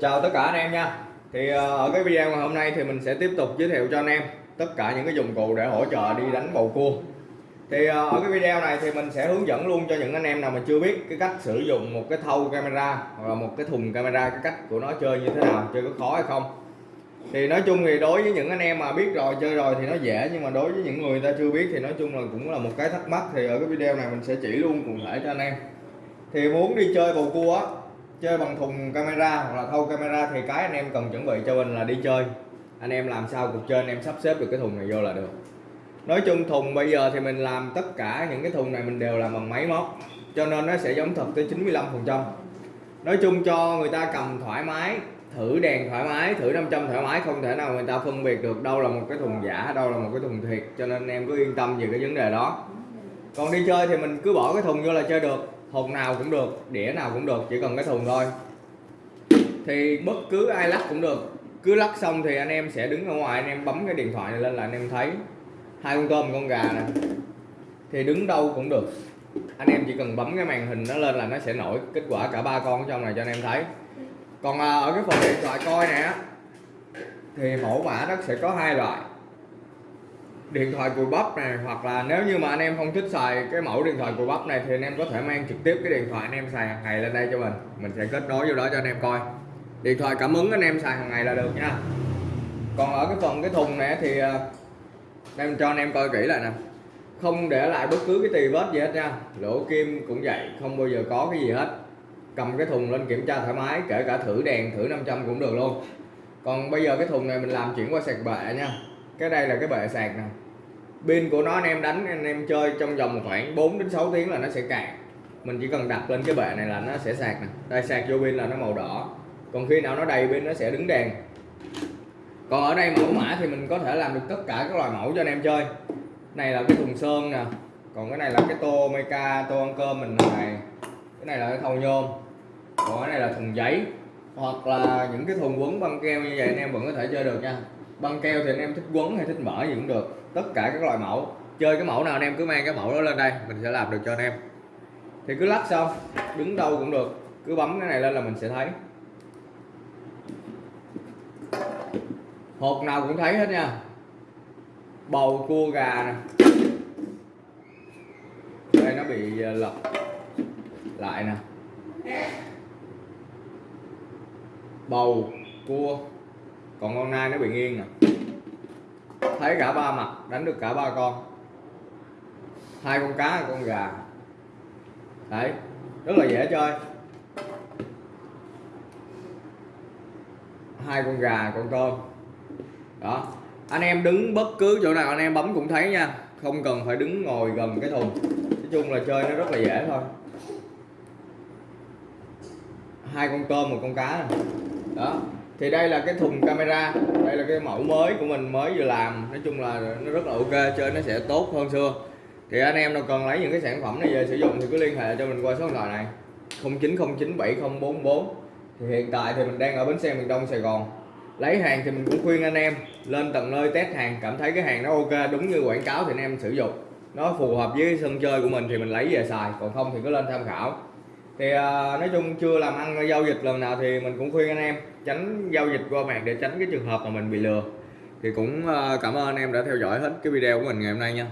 chào tất cả anh em nha. Thì ờ, ở cái video ngày hôm nay thì mình sẽ tiếp tục giới thiệu cho anh em tất cả những cái dụng cụ để hỗ trợ đi đánh bầu cua. Thì ờ, ở cái video này thì mình sẽ hướng dẫn luôn cho những anh em nào mà chưa biết cái cách sử dụng một cái thâu camera hoặc là một cái thùng camera, cái cách của nó chơi như thế nào, chơi có khó hay không. Thì nói chung thì đối với những anh em mà biết rồi, chơi rồi thì nó dễ, nhưng mà đối với những người ta chưa biết thì nói chung là cũng là một cái thắc mắc. Thì ở cái video này mình sẽ chỉ luôn cụ thể cho anh em. Thì muốn đi chơi bầu cua á chơi bằng thùng camera hoặc là thâu camera thì cái anh em cần chuẩn bị cho mình là đi chơi. Anh em làm sao cuộc chơi anh em sắp xếp được cái thùng này vô là được. Nói chung thùng bây giờ thì mình làm tất cả những cái thùng này mình đều làm bằng máy móc, cho nên nó sẽ giống thật tới 95 phần trăm. Nói chung cho người ta cầm thoải mái, thử đèn thoải mái, thử 500 thoải mái, không thể nào người ta phân biệt được đâu là một cái thùng giả, đâu là một cái thùng thiệt, cho nên em cứ yên tâm về cái vấn đề đó. Còn đi chơi thì mình cứ bỏ cái thùng vô là chơi được hộp nào cũng được, đĩa nào cũng được, chỉ cần cái thùng thôi. Thì bất cứ ai lắc cũng được. Cứ lắc xong thì anh em sẽ đứng ở ngoài, anh em bấm cái điện thoại này lên là anh em thấy. Hai con tôm, con gà nè. Thì đứng đâu cũng được. Anh em chỉ cần bấm cái màn hình nó lên là nó sẽ nổi kết quả cả ba con ở trong này cho anh em thấy. Còn à, ở cái phần điện thoại coi này á thì mẫu mã nó sẽ có hai loại điện thoại cùi bắp này, hoặc là nếu như mà anh em không thích xài cái mẫu điện thoại cùi bắp này thì anh em có thể mang trực tiếp cái điện thoại anh em xài hàng ngày lên đây cho mình. Mình sẽ kết nối vô đó cho anh em coi. Điện thoại cảm ứng anh em xài hàng ngày là được nha. Còn ở cái phần cái thùng này thì à, em cho anh em coi kỹ lại nè. Không để lại bất cứ cái tì vết gì hết nha. Lỗ kim cũng vậy, không bao giờ có cái gì hết. Cầm cái thùng lên kiểm tra thoải mái, kể cả thử đèn, thử 500 cũng được luôn. Còn bây giờ cái thùng này mình làm chuyển qua sạc bệ nha cái đây là cái bệ sạc nè. Pin của nó anh em đánh, anh em chơi trong vòng khoảng 4 đến 6 tiếng là nó sẽ cạn. Mình chỉ cần đặt lên cái bệ này là nó sẽ sạc nè. Đây, sạc vô pin là nó màu đỏ. Còn khi nào nó đầy pin nó sẽ đứng đèn. Còn ở đây mẫu mã thì mình có thể làm được tất cả các loại mẫu cho anh em chơi. Này là cái thùng sơn nè. Còn cái này là cái tô meca tô ăn cơm mình này. Cái này là cái thau nhôm. Còn cái này là thùng giấy. Hoặc là những cái thùng quấn băng keo như vậy anh em vẫn có thể chơi được nha băng keo thì anh em thích quấn hay thích mở gì cũng được. Tất cả các loại mẫu. Chơi cái mẫu nào anh em cứ mang cái mẫu đó lên đây, mình sẽ làm được cho anh em. Thì cứ lắc xong, đứng đâu cũng được. Cứ bấm cái này lên là mình sẽ thấy. Hộp nào cũng thấy hết nha. Bầu cua gà nè. Đây, nó bị ờ, lật lại nè. Bầu cua còn con nai nó bị nghiêng nè. Thấy cả ba mặt, đánh được cả ba con. Hai con cá con gà. Đấy, rất là dễ chơi. Hai con gà, con tôm. Đó, anh em đứng bất cứ chỗ nào, anh em bấm cũng thấy nha. Không cần phải đứng ngồi gần cái thùng. Nói chung là chơi nó rất là dễ thôi. Hai con tôm, một con cá. Này. đó thì đây là cái thùng camera, đây là cái mẫu mới của mình, mới vừa làm. Nói chung là nó rất là ok, chơi nó sẽ tốt hơn xưa. Thì anh em nào cần lấy những cái sản phẩm này về sử dụng thì cứ liên hệ cho mình qua số điện thoại này. 09097044 thì hiện tại thì mình đang ở bến xe miền Đông, Sài Gòn. Lấy hàng thì mình cũng khuyên anh em lên tận nơi test hàng, cảm thấy cái hàng nó ok, đúng như quảng cáo thì anh em sử dụng. Nó phù hợp với sân chơi của mình thì mình lấy về xài, còn không thì cứ lên tham khảo thì à, nói chung chưa làm ăn giao dịch lần nào thì mình cũng khuyên anh em tránh giao dịch qua mạng để tránh cái trường hợp mà mình bị lừa. Thì cũng à, cảm ơn anh em đã theo dõi hết cái video của mình ngày hôm nay nha.